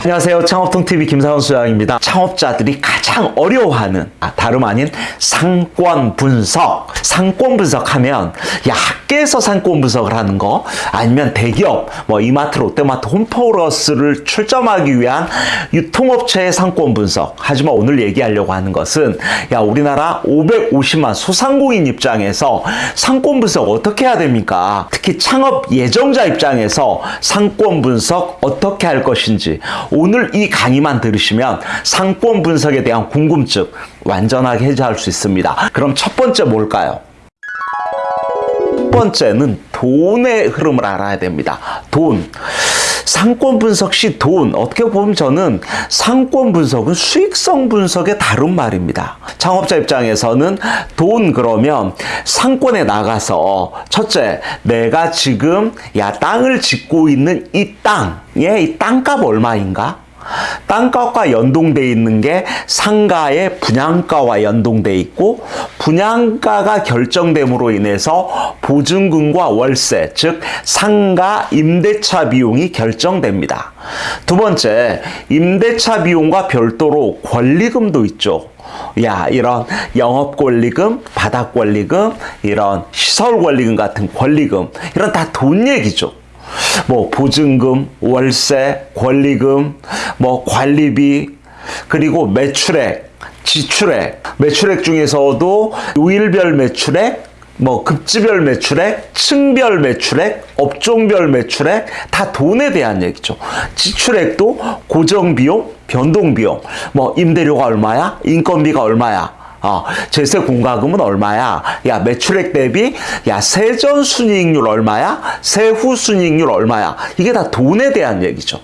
안녕하세요. 창업통TV 김상원 수장입니다. 창업자들이 가장 어려워하는 아, 다름 아닌 상권 분석. 상권 분석하면 야 학계에서 상권 분석을 하는 거 아니면 대기업 뭐 이마트, 롯데마트, 홈플러스를 출점하기 위한 유통업체의 상권 분석. 하지만 오늘 얘기하려고 하는 것은 야 우리나라 550만 소상공인 입장에서 상권 분석 어떻게 해야 됩니까? 특히 창업 예정자 입장에서 상권 분석 어떻게 할 것인지 오늘 이 강의만 들으시면 상권 분석에 대한 궁금증 완전하게 해소할 수 있습니다. 그럼 첫 번째 뭘까요? 첫 번째는 돈의 흐름을 알아야 됩니다. 돈. 상권 분석 시 돈. 어떻게 보면 저는 상권 분석은 수익성 분석의 다른 말입니다. 창업자 입장에서는 돈 그러면 상권에 나가서 첫째, 내가 지금 야 땅을 짓고 있는 이 땅의 이 땅값 얼마인가? 땅값과 연동돼 있는 게 상가의 분양가와 연동돼 있고 분양가가 결정됨으로 인해서 보증금과 월세 즉 상가 임대차 비용이 결정됩니다. 두 번째 임대차 비용과 별도로 권리금도 있죠. 야 이런 영업 권리금, 바닥 권리금, 이런 시설 권리금 같은 권리금 이런 다 돈 얘기죠. 뭐 보증금, 월세, 권리금, 뭐 관리비, 그리고 매출액, 지출액, 매출액 중에서도 요일별 매출액, 뭐 급지별 매출액, 층별 매출액, 업종별 매출액 다 돈에 대한 얘기죠. 지출액도 고정비용, 변동비용, 뭐 임대료가 얼마야, 인건비가 얼마야, 어, 제세 공과금은 얼마야? 야, 매출액 대비, 야, 세전 순이익률 얼마야? 세후 순이익률 얼마야? 이게 다 돈에 대한 얘기죠.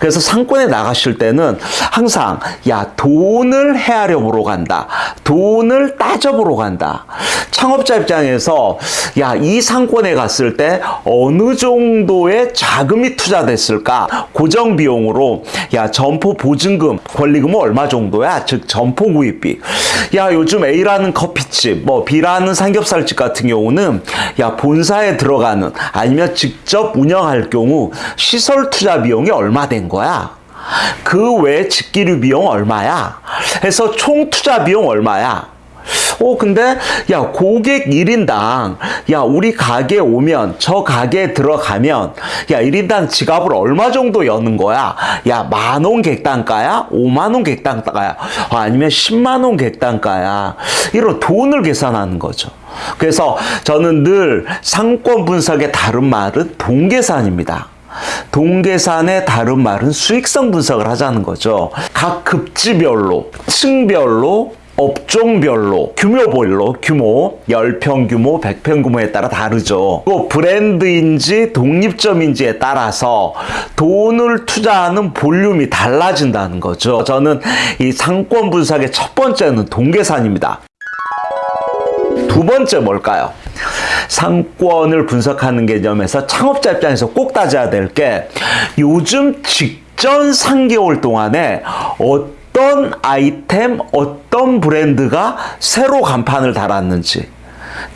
그래서 상권에 나가실 때는 항상, 야, 돈을 헤아려 보러 간다. 돈을 따져보러 간다. 창업자 입장에서, 야, 이 상권에 갔을 때 어느 정도의 자금이 투자됐을까? 고정 비용으로, 야, 점포 보증금, 권리금은 얼마 정도야? 즉, 점포 구입비. 야, 요즘 A라는 커피집, 뭐 B라는 삼겹살집 같은 경우는 야 본사에 들어가는 아니면 직접 운영할 경우 시설 투자 비용이 얼마 된 거야? 그 외에 직기류 비용 얼마야? 해서 총 투자 비용 얼마야? 어, 근데, 야, 고객 1인당, 야, 우리 가게에 오면, 저 가게에 들어가면, 야, 1인당 지갑을 얼마 정도 여는 거야? 야, 만원 객단가야? 5만원 객단가야? 아니면 10만원 객단가야? 이런 돈을 계산하는 거죠. 그래서 저는 늘 상권 분석의 다른 말은 동계산입니다. 동계산의 다른 말은 수익성 분석을 하자는 거죠. 각 급지별로, 층별로, 업종별로 규모별로 규모 10평 규모 100평 규모에 따라 다르죠. 또 브랜드인지 독립점인지에 따라서 돈을 투자하는 볼륨이 달라진다는 거죠. 저는 이 상권 분석의 첫 번째는 동계산입니다. 두 번째 뭘까요? 상권을 분석하는 개념에서 창업자 입장에서 꼭 따져야 될 게 요즘 직전 3개월 동안에 어떤 아이템, 어떤 브랜드가 새로 간판을 달았는지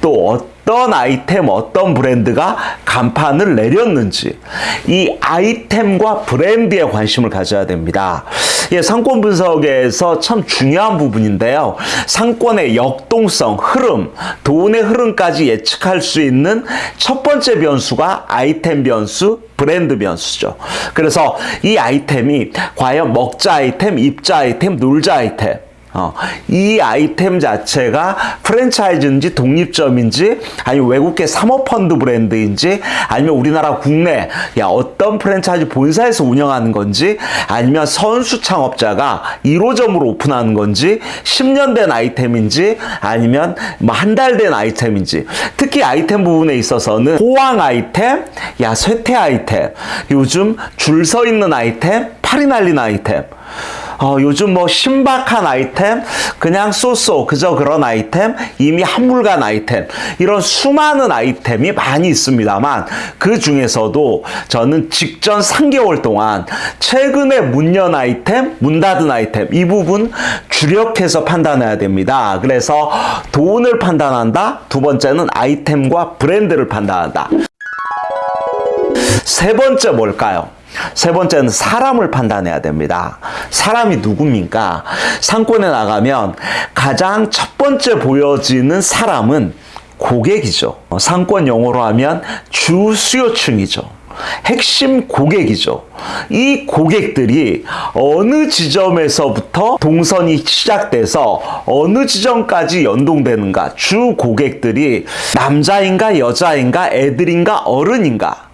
또 어떤 아이템, 어떤 브랜드가 간판을 내렸는지 이 아이템과 브랜드에 관심을 가져야 됩니다. 예, 상권 분석에서 참 중요한 부분인데요. 상권의 역동성, 흐름, 돈의 흐름까지 예측할 수 있는 첫 번째 변수가 아이템 변수, 브랜드 변수죠. 그래서 이 아이템이 과연 먹자 아이템, 입자 아이템, 놀자 아이템 어, 이 아이템 자체가 프랜차이즈인지 독립점인지 아니면 외국계 사모펀드 브랜드인지 아니면 우리나라 국내 야 어떤 프랜차이즈 본사에서 운영하는 건지 아니면 선수 창업자가 1호점으로 오픈하는 건지 10년 된 아이템인지 아니면 뭐 한 달 된 아이템인지. 특히 아이템 부분에 있어서는 호황 아이템 야 쇠퇴 아이템 요즘 줄 서 있는 아이템 팔이 날린 아이템 어, 요즘 뭐 신박한 아이템, 그냥 쏘쏘, 그저 그런 아이템, 이미 한물간 아이템, 이런 수많은 아이템이 많이 있습니다만, 그 중에서도 저는 직전 3개월 동안 최근에 문 연 아이템, 문 닫은 아이템, 이 부분 주력해서 판단해야 됩니다. 그래서 돈을 판단한다. 두 번째는 아이템과 브랜드를 판단한다. 세 번째 뭘까요? 세 번째는 사람을 판단해야 됩니다. 사람이 누굽니까? 상권에 나가면 가장 첫 번째 보여지는 사람은 고객이죠. 어, 상권 용어로 하면 주 수요층이죠. 핵심 고객이죠. 이 고객들이 어느 지점에서부터 동선이 시작돼서 어느 지점까지 연동되는가? 주 고객들이 남자인가 여자인가 애들인가 어른인가?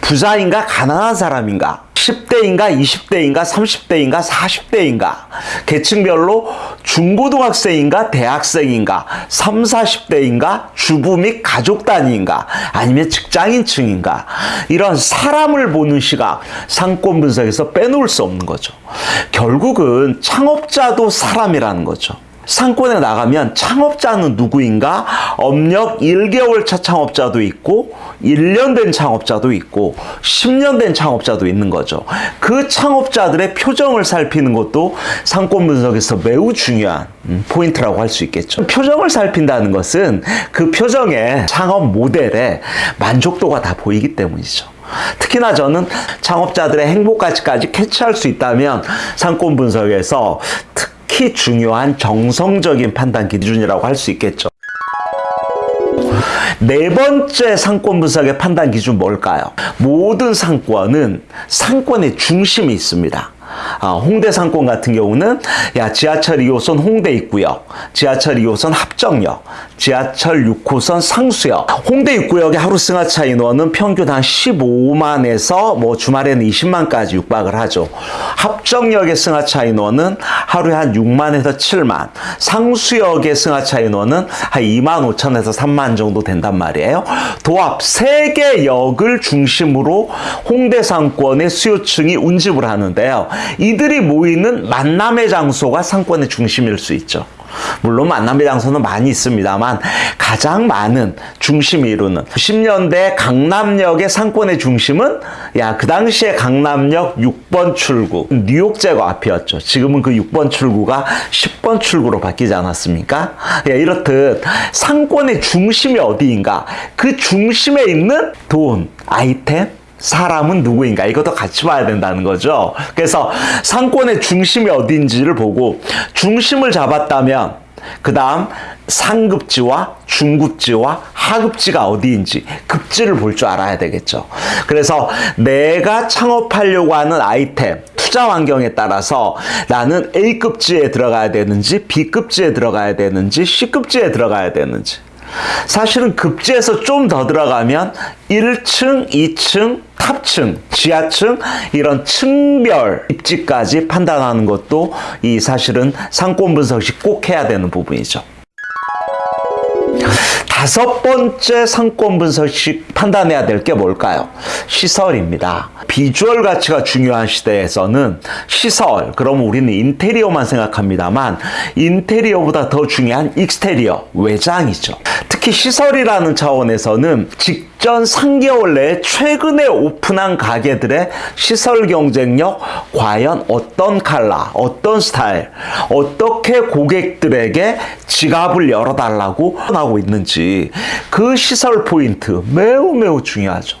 부자인가 가난한 사람인가? 10대인가 20대인가 30대인가 40대인가? 계층별로 중고등학생인가 대학생인가? 3, 40대인가 주부 및 가족 단위인가? 아니면 직장인층인가? 이런 사람을 보는 시각 상권 분석에서 빼놓을 수 없는 거죠. 결국은 창업자도 사람이라는 거죠 상권에 나가면 창업자는 누구인가? 업력 1개월 차 창업자도 있고 1년 된 창업자도 있고 10년 된 창업자도 있는 거죠. 그 창업자들의 표정을 살피는 것도 상권 분석에서 매우 중요한 음, 포인트라고 할 수 있겠죠. 표정을 살핀다는 것은 그 표정에 창업 모델에 만족도가 다 보이기 때문이죠. 특히나 저는 창업자들의 행복까지까지 캐치할 수 있다면 상권 분석에서 특 특히 중요한 정성적인 판단 기준이라고 할 수 있겠죠. 네 번째 상권 분석의 판단 기준 뭘까요? 모든 상권은 상권의 중심이 있습니다. 아, 홍대 상권 같은 경우는 야 지하철 2호선 홍대 있고요. 지하철 2호선 합정역, 지하철 6호선 상수역. 홍대 입구역의 하루 승하차 인원은 평균 한 15만에서 뭐 주말에는 20만까지 육박을 하죠. 합정역의 승하차 인원은 하루에 한 6만에서 7만. 상수역의 승하차 인원은 한 2만 5천에서 3만 정도 된단 말이에요. 도합 3개 역을 중심으로 홍대 상권의 수요층이 운집을 하는데요. 이들이 모이는 만남의 장소가 상권의 중심일 수 있죠. 물론 만남의 장소는 많이 있습니다만 가장 많은 중심이 이루는 10년대 강남역의 상권의 중심은 야 그 당시에 강남역 6번 출구 뉴욕 제거 앞이었죠. 지금은 그 6번 출구가 10번 출구로 바뀌지 않았습니까? 야, 이렇듯 상권의 중심이 어디인가 그 중심에 있는 돈, 아이템, 사람은 누구인가 이것도 같이 봐야 된다는 거죠. 그래서 상권의 중심이 어딘지를 보고 중심을 잡았다면 그 다음 상급지와 중급지와 하급지가 어디인지 급지를 볼 줄 알아야 되겠죠. 그래서 내가 창업하려고 하는 아이템 투자 환경에 따라서 나는 A급지에 들어가야 되는지 B급지에 들어가야 되는지 C급지에 들어가야 되는지 사실은 급지에서 좀 더 들어가면 1층, 2층, 탑층, 지하층 이런 층별 입지까지 판단하는 것도 이 사실은 상권 분석이 꼭 해야 되는 부분이죠. 다섯 번째 상권 분석식 판단해야 될 게 뭘까요? 시설입니다. 비주얼 가치가 중요한 시대에서는 시설, 그럼 우리는 인테리어만 생각합니다만 인테리어보다 더 중요한 익스테리어, 외장이죠. 특히 시설이라는 차원에서는 직 전 3개월 내에 최근에 오픈한 가게들의 시설 경쟁력 과연 어떤 칼라, 어떤 스타일, 어떻게 고객들에게 지갑을 열어달라고 하고 있는지 그 시설 포인트 매우 매우 중요하죠.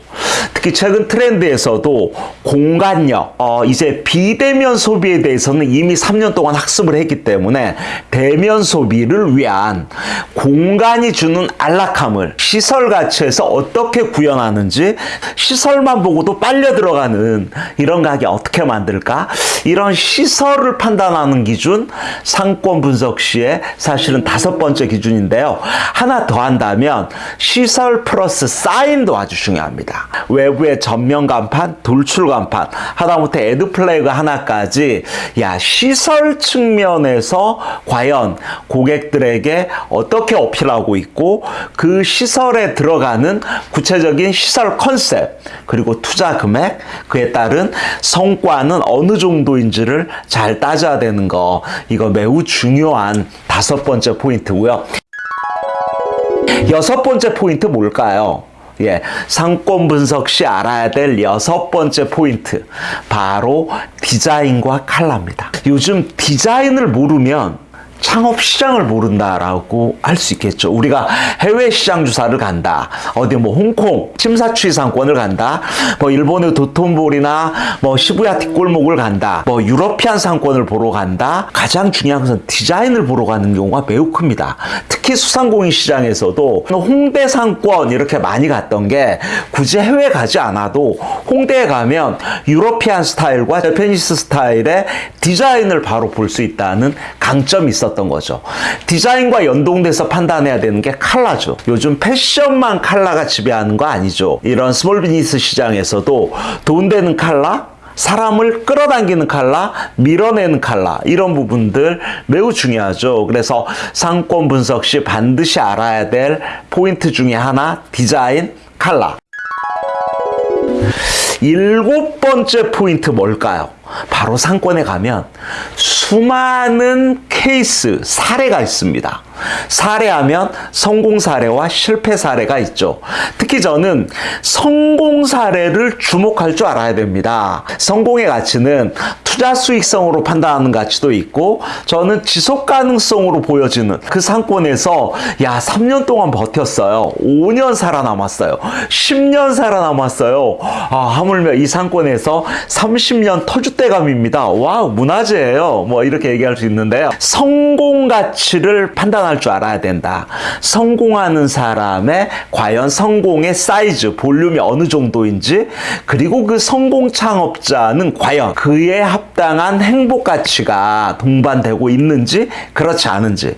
특히 최근 트렌드에서도 공간력, 어, 이제 비대면 소비에 대해서는 이미 3년 동안 학습을 했기 때문에 대면 소비를 위한 공간이 주는 안락함을 시설 가치에서 어떻게 구현하는지 시설만 보고도 빨려 들어가는 이런 가게 어떻게 만들까? 이런 시설을 판단하는 기준 상권 분석 시에 사실은 다섯 번째 기준인데요. 하나 더 한다면 시설 플러스 사인도 아주 중요합니다. 외부의 전면 간판, 돌출 간판, 하다못해 에드 플래그 하나까지 야 시설 측면에서 과연 고객들에게 어떻게 어필하고 있고 그 시설에 들어가는 구체적인 시설 컨셉 그리고 투자 금액 그에 따른 성과는 어느 정도인지를 잘 따져야 되는 거 이거 매우 중요한 다섯 번째 포인트고요. 여섯 번째 포인트 뭘까요? 예, 상권 분석 시 알아야 될 여섯 번째 포인트 바로 디자인과 칼라입니다. 요즘 디자인을 모르면 창업 시장을 모른다라고 할 수 있겠죠. 우리가 해외 시장 주사를 간다. 어디 뭐 홍콩 심사추이 상권을 간다. 뭐 일본의 도톤보리나 뭐 시부야 뒷골목을 간다. 뭐 유러피안 상권을 보러 간다. 가장 중요한 것은 디자인을 보러 가는 경우가 매우 큽니다. 특히 수상공인 시장에서도 홍대 상권 이렇게 많이 갔던 게 굳이 해외 가지 않아도 홍대에 가면 유러피안 스타일과 재패니스 스타일의 디자인을 바로 볼 수 있다는 강점이 있었던 거죠. 디자인과 연동돼서 판단해야 되는 게 컬러죠. 요즘 패션만 컬러가 지배하는 거 아니죠. 이런 small business 시장에서도 돈 되는 컬러, 사람을 끌어당기는 칼라, 밀어내는 칼라 이런 부분들 매우 중요하죠. 그래서 상권 분석 시 반드시 알아야 될 포인트 중에 하나 디자인 칼라. 일곱 번째 포인트 뭘까요? 바로 상권에 가면 수많은 케이스, 사례가 있습니다. 사례하면 성공 사례와 실패 사례가 있죠. 특히 저는 성공 사례를 주목할 줄 알아야 됩니다. 성공의 가치는 투자 수익성으로 판단하는 가치도 있고 저는 지속 가능성으로 보여지는 그 상권에서 야 3년 동안 버텼어요. 5년 살아남았어요. 10년 살아남았어요. 아, 하물며 이 상권에서 30년 터줏대감입니다. wow 문화재예요. 뭐 이렇게 얘기할 수 있는데요. 성공 가치를 판단할 줄 알아야 된다. 성공하는 사람의 과연 성공의 사이즈, 볼륨이 어느 정도인지, 그리고 그 성공 창업자는 과연 그에 합 당한 행복 가치가 동반되고 있는지, 그렇지 않은지.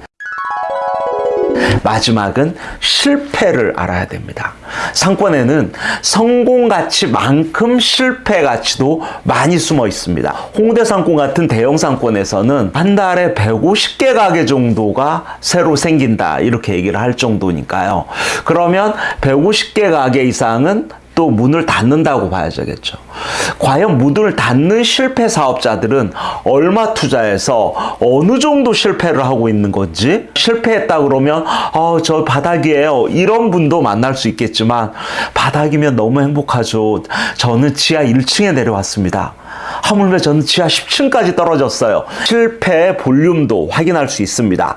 마지막은 실패를 알아야 됩니다. 상권에는 성공 가치만큼 실패 가치도 많이 숨어 있습니다. 홍대 상권 같은 대형 상권에서는 한 달에 150개 가게 정도가 새로 생긴다. 이렇게 얘기를 할 정도니까요. 그러면 150개 가게 이상은 또 문을 닫는다고 봐야겠죠. 과연 문을 닫는 실패 사업자들은 얼마 투자해서 어느 정도 실패를 하고 있는 건지 실패했다 그러면 어, 저 바닥이에요. 이런 분도 만날 수 있겠지만 바닥이면 너무 행복하죠. 저는 지하 1층에 내려왔습니다. 하물며 저는 지하 10층까지 떨어졌어요. 실패의 볼륨도 확인할 수 있습니다.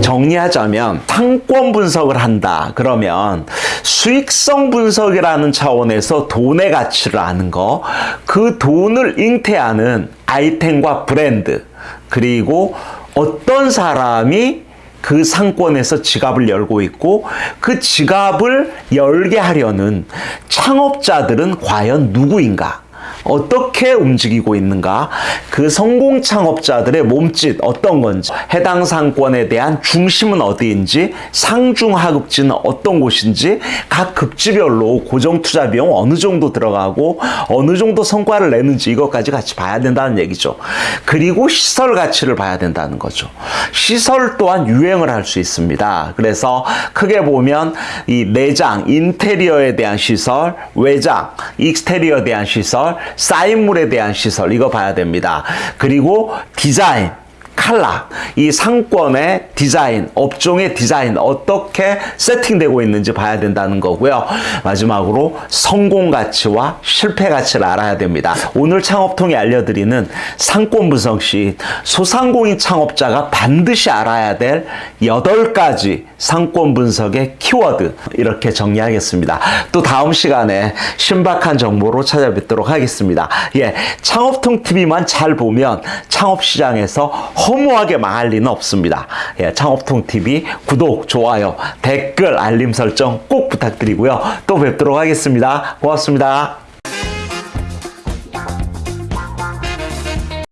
정리하자면 상권 분석을 한다. 그러면 수익성 분석이라는 차원에서 돈의 가치를 아는 거, 그 돈을 잉태하는 아이템과 브랜드, 그리고 어떤 사람이 그 상권에서 지갑을 열고 있고 그 지갑을 열게 하려는 창업자들은 과연 누구인가? 어떻게 움직이고 있는가? 그 성공 창업자들의 몸짓 어떤 건지 해당 상권에 대한 중심은 어디인지 상중 하급지는 어떤 곳인지 각 급지별로 고정 투자 비용 어느 정도 들어가고 어느 정도 성과를 내는지 이것까지 같이 봐야 된다는 얘기죠. 그리고 시설 가치를 봐야 된다는 거죠. 시설 또한 유행을 할 수 있습니다. 그래서 크게 보면 이 내장 인테리어에 대한 시설 외장 익스테리어에 대한 시설 쌓인물에 대한 시설 이거 봐야 됩니다. 그리고 디자인 칼라, 이 상권의 디자인, 업종의 디자인 어떻게 세팅되고 있는지 봐야 된다는 거고요. 마지막으로 성공 가치와 실패 가치를 알아야 됩니다. 오늘 창업통이 알려드리는 상권 분석 시 소상공인 창업자가 반드시 알아야 될 8가지 상권 분석의 키워드 이렇게 정리하겠습니다. 또 다음 시간에 신박한 정보로 찾아뵙도록 하겠습니다. 예, 창업통 TV만 잘 보면 창업 시장에서 허무하게 망할 리는 없습니다. 예, 창업통 TV 구독, 좋아요, 댓글, 알림 설정 꼭 부탁드리고요. 또 뵙도록 하겠습니다. 고맙습니다.